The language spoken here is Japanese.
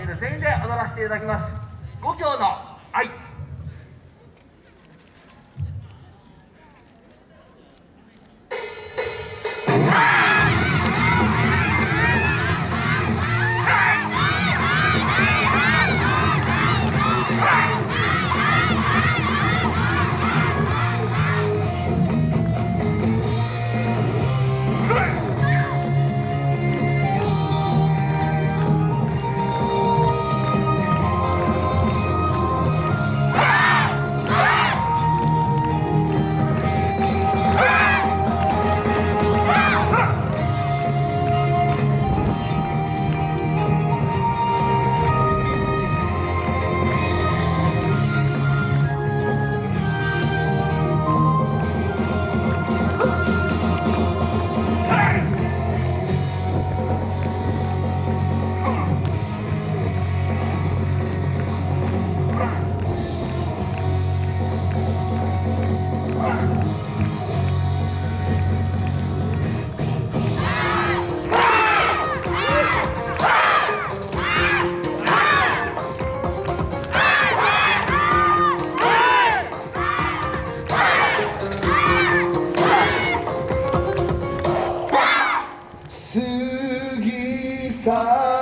ている全員で踊らせていただきます。五強の愛。Sabe